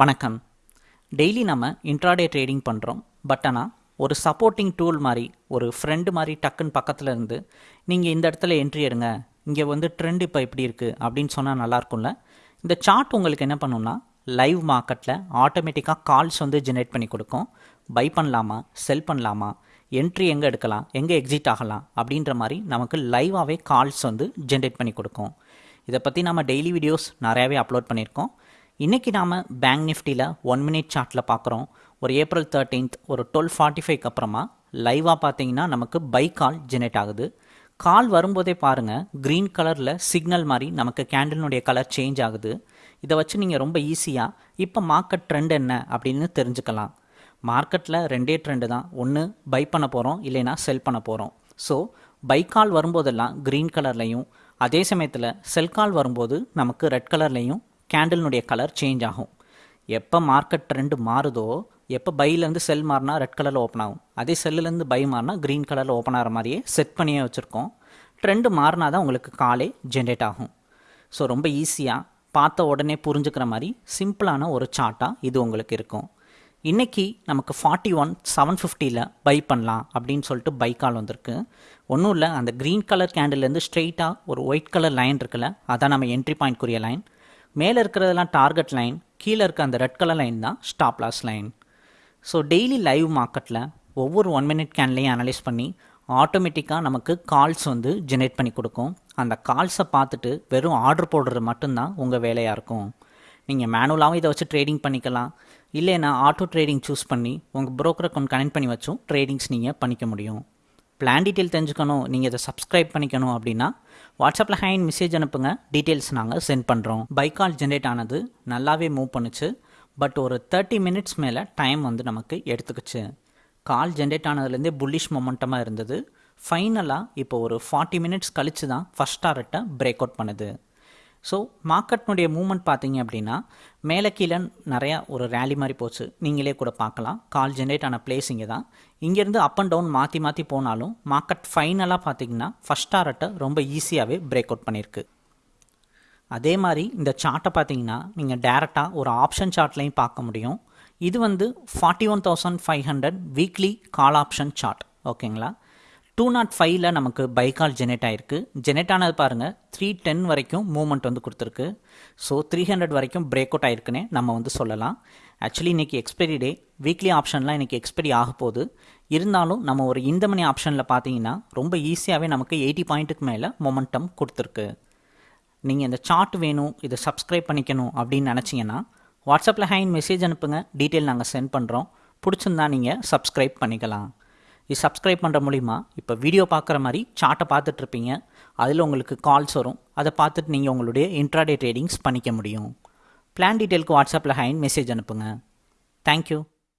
வணக்கம். டெய்லி நம்ம intraday trading பண்ணுறோம் பட் ஆனால் ஒரு சப்போர்ட்டிங் டூல் மாதிரி ஒரு ஃப்ரெண்டு மாதிரி டக்குன்னு பக்கத்தில் இருந்து நீங்கள் இந்த இடத்துல என்ட்ரி எடுங்க. இங்கே வந்து ட்ரெண்ட் இப்போ எப்படி இருக்குது அப்படின்னு சொன்னால் நல்லாயிருக்கும்ல இந்த சார்ட் உங்களுக்கு என்ன பண்ணுன்னா லைவ் மார்க்கெட்டில் ஆட்டோமேட்டிக்காக கால்ஸ் வந்து ஜென்ரேட் பண்ணி கொடுக்கும். பை பண்ணலாமா செல் பண்ணலாமா என்ட்ரி எங்கே எடுக்கலாம் எங்கே எக்ஸிட் ஆகலாம் அப்படின்ற மாதிரி நமக்கு லைவாகவே கால்ஸ் வந்து ஜென்ரேட் பண்ணி கொடுக்கும். இதை பற்றி நம்ம டெய்லி வீடியோஸ் நிறையாவே அப்லோட் பண்ணியிருக்கோம். இன்றைக்கி நாம் பேங்க் நிஃப்டியில் ஒன் மினிட் சார்ட்டில் பார்க்குறோம் ஒரு ஏப்ரல் தேர்ட்டீன்த் ஒரு டுவெல் ஃபார்ட்டி ஃபைவ்க்கு அப்புறமா லைவாக பார்த்தீங்கன்னா நமக்கு பை கால் ஜெனரேட் ஆகுது. கால் வரும்போதே பாருங்கள் க்ரீன் கலரில் சிக்னல் மாதிரி நமக்கு கேண்டிலுடைய கலர் சேஞ்ச் ஆகுது. இதை வச்சு நீங்கள் ரொம்ப ஈஸியாக இப்போ மார்க்கெட் ட்ரெண்ட் என்ன அப்படின்னு தெரிஞ்சுக்கலாம். மார்க்கெட்டில் ரெண்டே ட்ரெண்டு தான். ஒன்று பை பண்ண போகிறோம் இல்லைனா செல் பண்ண போகிறோம் ஸோ பை கால் வரும்போதெல்லாம் க்ரீன் கலர்லையும் அதே சமயத்தில் செல் கால் வரும்போது நமக்கு ரெட் கலர்லையும் கேண்டில்னுடைய கலர் சேஞ்ச் ஆகும். எப்போ மார்க்கெட் ட்ரெண்டு மாறுதோ எப்போ பைலேருந்து செல் மாறினா ரெட் கலரில் ஓப்பன் ஆகும். அதே செல்லுலேருந்து பை மாறினா க்ரீன் கலரில் ஓப்பன் ஆகிற மாதிரியே செட் பண்ணியே வச்சுருக்கோம். ட்ரெண்டு மாறினா தான் உங்களுக்கு காலே ஜென்ரேட் ஆகும். ஸோ ரொம்ப ஈஸியாக பார்த்த உடனே புரிஞ்சுக்கிற மாதிரி சிம்பிளான ஒரு சார்ட்டாக இது உங்களுக்கு இருக்கும். இன்றைக்கி நமக்கு ஃபார்ட்டி ஒன் செவன் ஃபிஃப்டியில் பை பண்ணலாம் அப்படின்னு சொல்லிட்டு பை கால் வந்திருக்கு. ஒன்றும் இல்லை அந்த க்ரீன் கலர் கேண்டில்லேருந்து ஸ்ட்ரெயிட்டாக ஒரு ஒயிட் கலர் லைன் இருக்குல்ல அதான் நம்ம என்ட்ரி பாயிண்ட்க்குரிய லைன் மேலே இருக்கிறதெல்லாம் டார்கெட் லைன் கீழே இருக்க அந்த ரெட் கலர் லைன் தான் stop loss line so daily live மார்க்கெட்டில் ஒவ்வொரு ஒன் மினிட் கேன்லையும் அனலைஸ் பண்ணி ஆட்டோமேட்டிக்காக நமக்கு கால்ஸ் வந்து ஜெனரேட் பண்ணி கொடுக்கும். அந்த கால்ஸை பார்த்துட்டு வெறும் ஆர்டர் போடுறது மட்டும்தான் உங்கள் வேலையாக இருக்கும். நீங்கள் மேனுவலாகவும் இதை வச்சு ட்ரேடிங் பண்ணிக்கலாம். இல்லைன்னா ஆட்டோ ட்ரேடிங் சூஸ் பண்ணி உங்கள் புரோக்கர் அக்கௌண்ட் கனெக்ட் பண்ணி வச்சும் ட்ரேடிங்ஸ் நீங்கள் பண்ணிக்க முடியும். பிளான் டீட்டெயில் தெரிஞ்சுக்கணும் நீங்கள் இதை சப்ஸ்கிரைப் பண்ணிக்கணும் அப்படின்னா வாட்ஸ்அப்பில் ஹேண்ட் மெசேஜ் அனுப்புங்க. டீட்டெயில்ஸ் நாங்கள் சென்ட் பண்ணுறோம் பை கால் ஜென்ரேட் ஆனது நல்லாவே மூவ் பண்ணுச்சு. பட் ஒரு தேர்ட்டி மினிட்ஸ் மேலே டைம் வந்து நமக்கு எடுத்துக்கிச்சு. கால் ஜென்ரேட் ஆனதுலேருந்தே புல்லிஷ் மொமெண்டமாக இருந்தது. ஃபைனலாக இப்போ ஒரு ஃபார்ட்டி மினிட்ஸ் கழித்து தான் ஃபஸ்ட் டாரட்டை பிரேக் அவுட் பண்ணுது. ஸோ மார்க்கெட்னுடைய மூமெண்ட் பார்த்தீங்க அப்படின்னா மேலே கீழே நிறையா ஒரு ரேலி மாதிரி போச்சு. நீங்களே கூட பார்க்கலாம். கால் ஜென்ரேட் ஆன பிளேஸ் இங்கே தான். இங்கேருந்து அப் அண்ட் டவுன் மாற்றி மாற்றி போனாலும் மார்க்கெட் ஃபைனலாக பார்த்தீங்கன்னா ஃபஸ்ட் டாரட்டை ரொம்ப ஈஸியாகவே பிரேக் அவுட் பண்ணியிருக்கு. அதே மாதிரி இந்த சார்ட்டை பார்த்தீங்கன்னா நீங்கள் டேரெக்டாக ஒரு ஆப்ஷன் சார்ட்லையும் பார்க்க முடியும். இது வந்து forty one thousand five hundred weekly call option chart ஓகேங்களா டூ நாட் ஃபைவ்ல நமக்கு பைக்கால் ஜெனரேட் ஆகிருக்கு ஜெனரேட் ஆனது பாருங்கள் த்ரீ டென் வரைக்கும் மூவ்மெண்ட் வந்து கொடுத்துருக்கு. ஸோ த்ரீ ஹண்ட்ரட் வரைக்கும் பிரேக் அவுட் ஆயிருக்குன்னே நம்ம வந்து சொல்லலாம். ஆக்சுவலி இன்றைக்கி எக்ஸ்பைரி டே வீக்லி ஆப்ஷன்லாம் இன்றைக்கி எக்ஸ்பைரி ஆக போகுது. இருந்தாலும் நம்ம ஒரு இந்த மணி ஆப்ஷனில் பார்த்தீங்கன்னா ரொம்ப ஈஸியாகவே நமக்கு எயிட்டி பாயிண்ட்டுக்கு மேலே மொமெண்டம் கொடுத்துருக்கு. நீங்கள் இந்த சார்ட் வேணும் இதை சப்ஸ்கிரைப் பண்ணிக்கணும் அப்படின்னு நினச்சிங்கன்னா வாட்ஸ்அப்பில் ஹேண்ட் மெசேஜ் அனுப்புங்க. டீட்டெயில் நாங்கள் சென்ட் பண்ணுறோம் பிடிச்சிருந்தா நீங்கள் சப்ஸ்கிரைப் பண்ணிக்கலாம். இது சப்ஸ்கிரைப் பண்ணுற மூலிமா இப்போ வீடியோ பார்க்குற மாதிரி சார்ட்டை பார்த்துட்ருப்பீங்க அதில் உங்களுக்கு கால்ஸ் வரும். அதை பார்த்துட்டு நீங்கள் உங்களுடைய இன்ட்ராடே ட்ரேடிங்ஸ் பண்ணிக்க முடியும். பிளான் டீட்டெயிலுக்கு வாட்ஸ்அப்பில் ஹைன் மெசேஜ் அனுப்புங்க. தேங்க்யூ